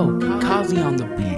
Oh, Yo, Kazi on the beat.